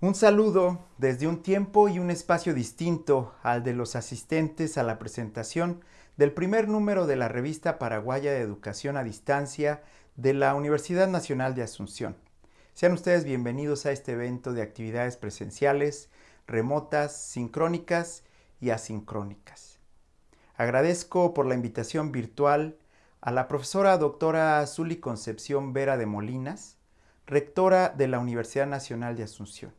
Un saludo desde un tiempo y un espacio distinto al de los asistentes a la presentación del primer número de la revista paraguaya de educación a distancia de la Universidad Nacional de Asunción. Sean ustedes bienvenidos a este evento de actividades presenciales, remotas, sincrónicas y asincrónicas. Agradezco por la invitación virtual a la profesora doctora Zuli Concepción Vera de Molinas, rectora de la Universidad Nacional de Asunción,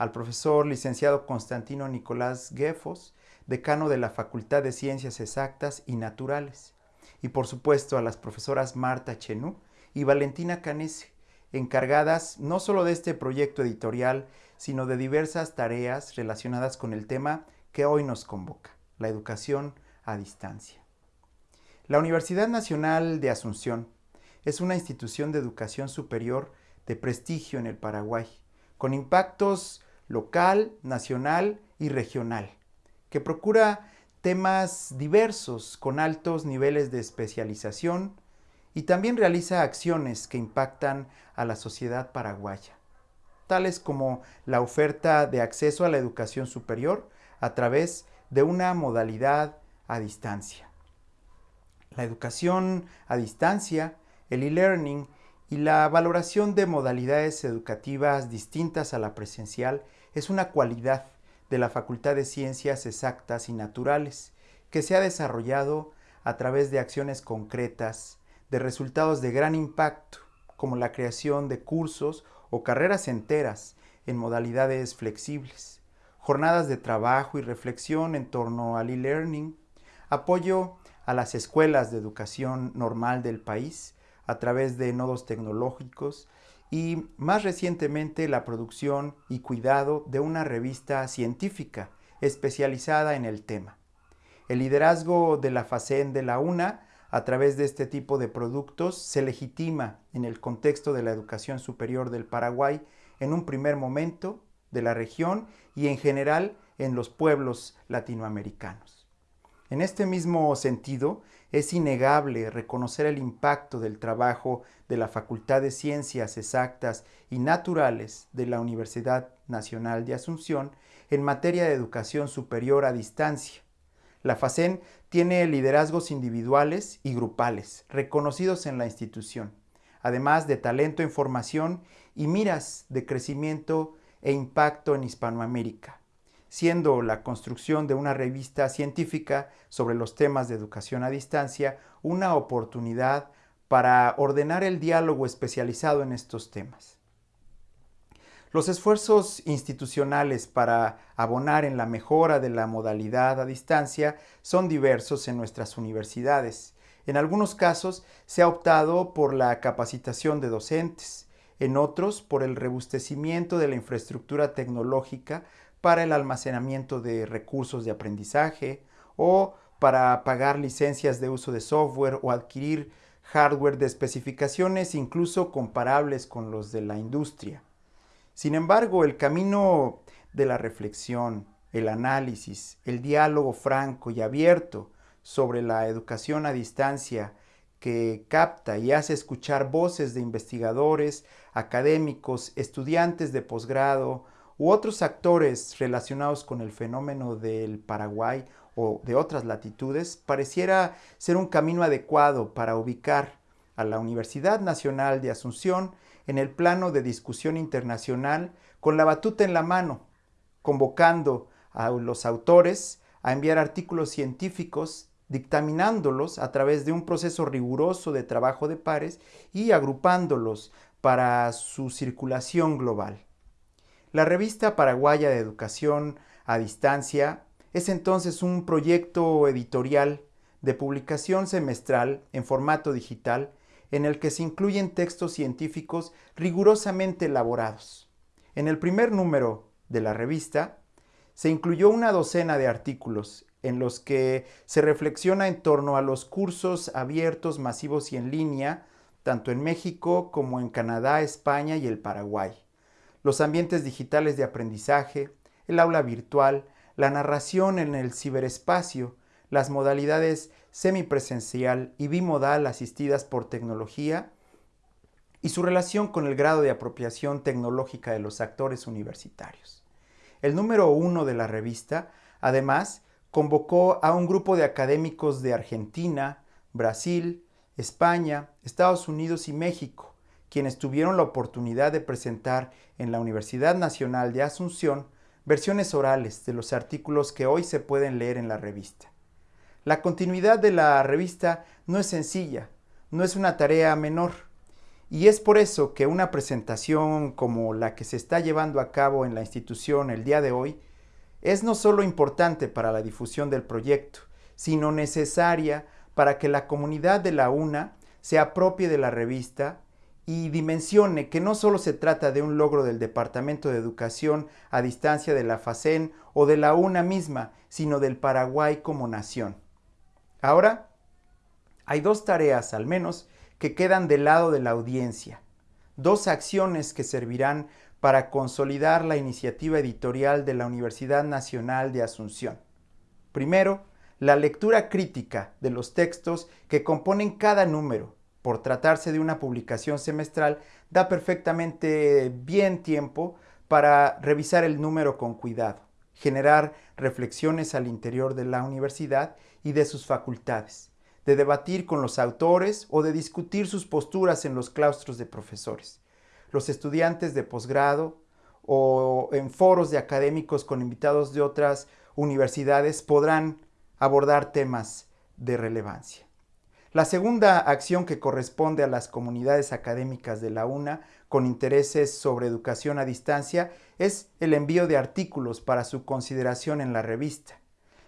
al profesor licenciado Constantino Nicolás Guefos, decano de la Facultad de Ciencias Exactas y Naturales, y por supuesto a las profesoras Marta Chenú y Valentina Canese, encargadas no solo de este proyecto editorial, sino de diversas tareas relacionadas con el tema que hoy nos convoca, la educación a distancia. La Universidad Nacional de Asunción es una institución de educación superior de prestigio en el Paraguay, con impactos local, nacional y regional, que procura temas diversos con altos niveles de especialización, y también realiza acciones que impactan a la sociedad paraguaya, tales como la oferta de acceso a la educación superior a través de una modalidad a distancia. La educación a distancia, el e-learning y la valoración de modalidades educativas distintas a la presencial es una cualidad de la Facultad de Ciencias Exactas y Naturales que se ha desarrollado a través de acciones concretas de resultados de gran impacto, como la creación de cursos o carreras enteras en modalidades flexibles, jornadas de trabajo y reflexión en torno al e-learning, apoyo a las escuelas de educación normal del país a través de nodos tecnológicos y más recientemente la producción y cuidado de una revista científica especializada en el tema. El liderazgo de la FACEN de la UNA a través de este tipo de productos se legitima en el contexto de la educación superior del Paraguay en un primer momento de la región y en general en los pueblos latinoamericanos. En este mismo sentido, es innegable reconocer el impacto del trabajo de la Facultad de Ciencias Exactas y Naturales de la Universidad Nacional de Asunción en materia de educación superior a distancia, la FACEN tiene liderazgos individuales y grupales reconocidos en la institución, además de talento en formación y miras de crecimiento e impacto en Hispanoamérica, siendo la construcción de una revista científica sobre los temas de educación a distancia una oportunidad para ordenar el diálogo especializado en estos temas. Los esfuerzos institucionales para abonar en la mejora de la modalidad a distancia son diversos en nuestras universidades. En algunos casos se ha optado por la capacitación de docentes, en otros por el rebustecimiento de la infraestructura tecnológica para el almacenamiento de recursos de aprendizaje o para pagar licencias de uso de software o adquirir hardware de especificaciones incluso comparables con los de la industria. Sin embargo, el camino de la reflexión, el análisis, el diálogo franco y abierto sobre la educación a distancia que capta y hace escuchar voces de investigadores, académicos, estudiantes de posgrado u otros actores relacionados con el fenómeno del Paraguay o de otras latitudes, pareciera ser un camino adecuado para ubicar a la Universidad Nacional de Asunción en el plano de discusión internacional con la batuta en la mano, convocando a los autores a enviar artículos científicos, dictaminándolos a través de un proceso riguroso de trabajo de pares y agrupándolos para su circulación global. La revista paraguaya de educación a distancia es entonces un proyecto editorial de publicación semestral en formato digital en el que se incluyen textos científicos rigurosamente elaborados. En el primer número de la revista se incluyó una docena de artículos en los que se reflexiona en torno a los cursos abiertos, masivos y en línea, tanto en México como en Canadá, España y el Paraguay, los ambientes digitales de aprendizaje, el aula virtual, la narración en el ciberespacio, las modalidades semipresencial y bimodal asistidas por tecnología y su relación con el grado de apropiación tecnológica de los actores universitarios. El número uno de la revista, además, convocó a un grupo de académicos de Argentina, Brasil, España, Estados Unidos y México, quienes tuvieron la oportunidad de presentar en la Universidad Nacional de Asunción versiones orales de los artículos que hoy se pueden leer en la revista. La continuidad de la revista no es sencilla, no es una tarea menor, y es por eso que una presentación como la que se está llevando a cabo en la institución el día de hoy es no solo importante para la difusión del proyecto, sino necesaria para que la comunidad de la UNA se apropie de la revista y dimensione que no solo se trata de un logro del Departamento de Educación a distancia de la FACEN o de la UNA misma, sino del Paraguay como nación. Ahora, hay dos tareas al menos que quedan del lado de la audiencia, dos acciones que servirán para consolidar la iniciativa editorial de la Universidad Nacional de Asunción. Primero, la lectura crítica de los textos que componen cada número, por tratarse de una publicación semestral, da perfectamente bien tiempo para revisar el número con cuidado, generar reflexiones al interior de la universidad y de sus facultades, de debatir con los autores o de discutir sus posturas en los claustros de profesores. Los estudiantes de posgrado o en foros de académicos con invitados de otras universidades podrán abordar temas de relevancia. La segunda acción que corresponde a las comunidades académicas de la UNA con intereses sobre educación a distancia es el envío de artículos para su consideración en la revista.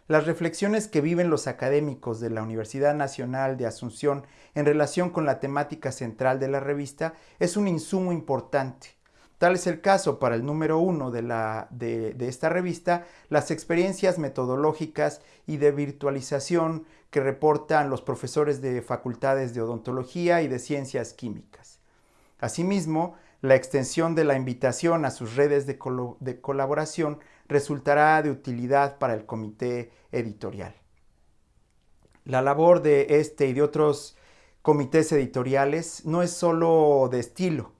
Las reflexiones que viven los académicos de la Universidad Nacional de Asunción en relación con la temática central de la revista es un insumo importante Tal es el caso para el número uno de, la, de, esta revista, las experiencias metodológicas y de virtualización que reportan los profesores de facultades de odontología y de ciencias químicas. Asimismo, la extensión de la invitación a sus redes de, de colaboración resultará de utilidad para el comité editorial. La labor de este y de otros comités editoriales no es solo de estilo,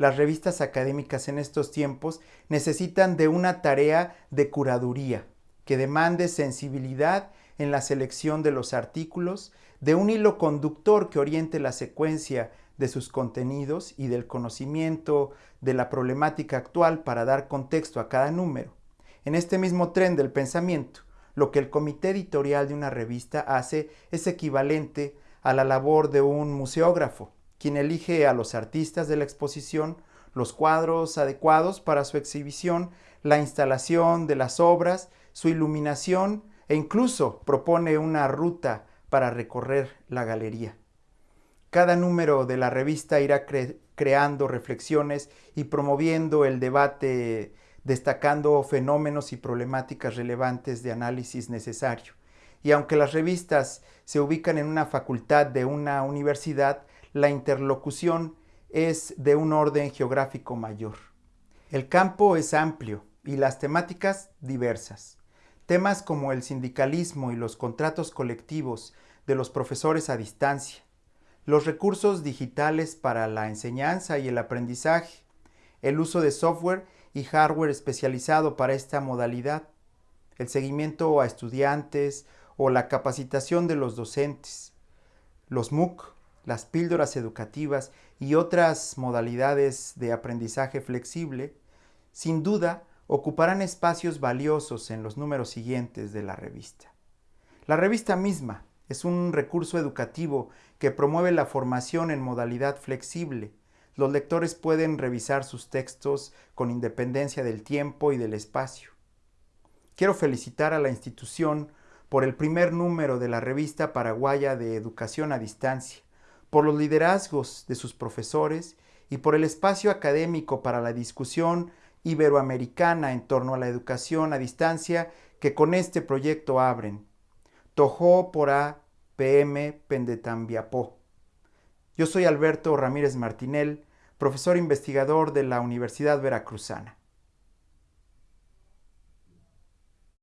las revistas académicas en estos tiempos necesitan de una tarea de curaduría que demande sensibilidad en la selección de los artículos, de un hilo conductor que oriente la secuencia de sus contenidos y del conocimiento de la problemática actual para dar contexto a cada número. En este mismo tren del pensamiento, lo que el comité editorial de una revista hace es equivalente a la labor de un museógrafo, quien elige a los artistas de la exposición, los cuadros adecuados para su exhibición, la instalación de las obras, su iluminación e incluso propone una ruta para recorrer la galería. Cada número de la revista irá creando reflexiones y promoviendo el debate, destacando fenómenos y problemáticas relevantes de análisis necesario. Y aunque las revistas se ubican en una facultad de una universidad, la interlocución es de un orden geográfico mayor. El campo es amplio y las temáticas diversas. Temas como el sindicalismo y los contratos colectivos de los profesores a distancia, los recursos digitales para la enseñanza y el aprendizaje, el uso de software y hardware especializado para esta modalidad, el seguimiento a estudiantes o la capacitación de los docentes, los MOOC las píldoras educativas y otras modalidades de aprendizaje flexible, sin duda ocuparán espacios valiosos en los números siguientes de la revista. La revista misma es un recurso educativo que promueve la formación en modalidad flexible. Los lectores pueden revisar sus textos con independencia del tiempo y del espacio. Quiero felicitar a la institución por el primer número de la revista paraguaya de educación a distancia, por los liderazgos de sus profesores y por el espacio académico para la discusión iberoamericana en torno a la educación a distancia que con este proyecto abren. Tojó por A, PM Pendetambiapó. Yo soy Alberto Ramírez Martinel, profesor investigador de la Universidad Veracruzana.